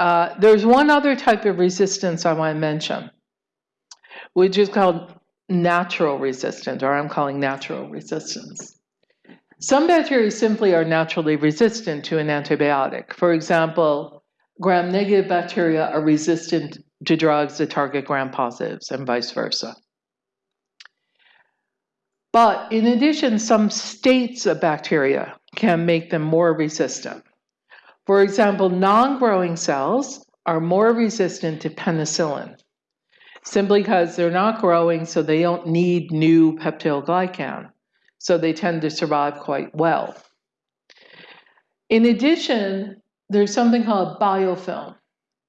Uh, there's one other type of resistance I want to mention, which is called natural resistance, or I'm calling natural resistance. Some bacteria simply are naturally resistant to an antibiotic. For example, gram-negative bacteria are resistant to drugs that target gram-positives and vice versa. But in addition, some states of bacteria can make them more resistant. For example, non-growing cells are more resistant to penicillin, simply because they're not growing, so they don't need new peptidoglycan. So they tend to survive quite well. In addition, there's something called biofilm,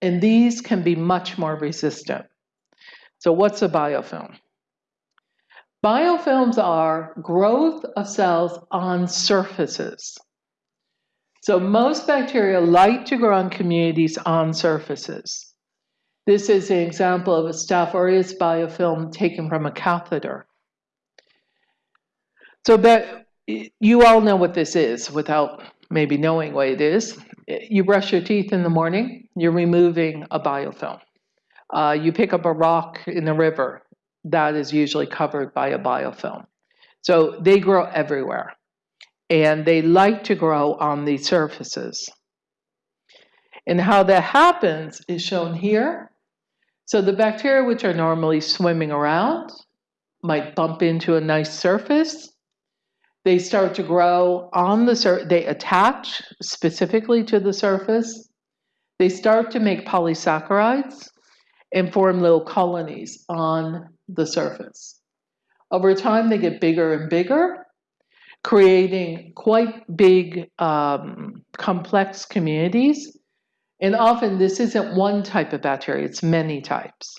and these can be much more resistant. So what's a biofilm? Biofilms are growth of cells on surfaces. So most bacteria like to grow in communities on surfaces. This is an example of a Staph aureus biofilm taken from a catheter. So but you all know what this is without maybe knowing what it is. You brush your teeth in the morning, you're removing a biofilm. Uh, you pick up a rock in the river, that is usually covered by a biofilm. So they grow everywhere and they like to grow on these surfaces. And how that happens is shown here. So the bacteria which are normally swimming around might bump into a nice surface. They start to grow on the surface, they attach specifically to the surface. They start to make polysaccharides and form little colonies on the surface. Over time, they get bigger and bigger, creating quite big, um, complex communities. And often this isn't one type of bacteria, it's many types,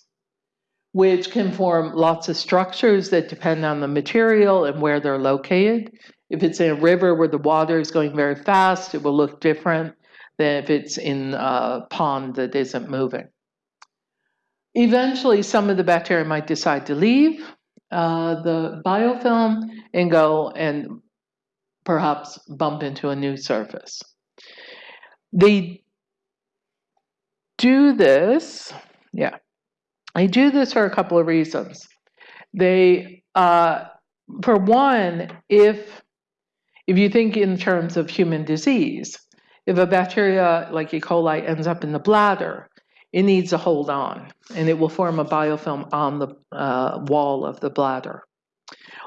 which can form lots of structures that depend on the material and where they're located. If it's in a river where the water is going very fast, it will look different than if it's in a pond that isn't moving. Eventually, some of the bacteria might decide to leave uh, the biofilm and go and perhaps bump into a new surface. They do this, yeah, I do this for a couple of reasons. They, uh, for one, if if you think in terms of human disease, if a bacteria like E. coli ends up in the bladder, it needs to hold on and it will form a biofilm on the uh, wall of the bladder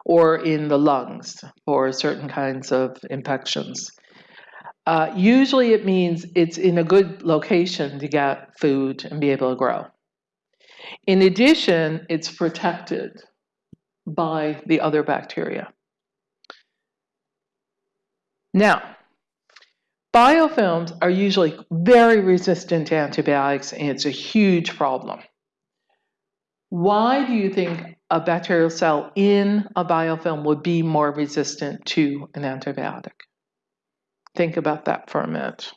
or in the lungs for certain kinds of infections. Uh, usually it means it's in a good location to get food and be able to grow. In addition, it's protected by the other bacteria. Now, Biofilms are usually very resistant to antibiotics and it's a huge problem. Why do you think a bacterial cell in a biofilm would be more resistant to an antibiotic? Think about that for a minute.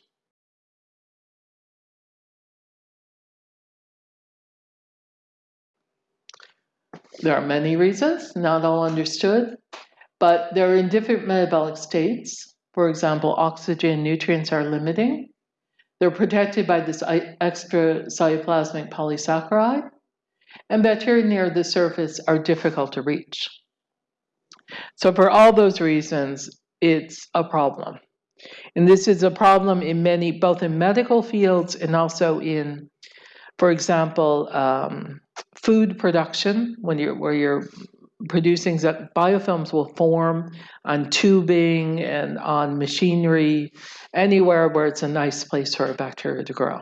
There are many reasons, not all understood, but they're in different metabolic states. For example, oxygen nutrients are limiting. They're protected by this extra cytoplasmic polysaccharide, and bacteria near the surface are difficult to reach. So for all those reasons, it's a problem. And this is a problem in many, both in medical fields and also in, for example, um, food production, when you're, where you're producing that biofilms will form on tubing and on machinery, anywhere where it's a nice place for a bacteria to grow.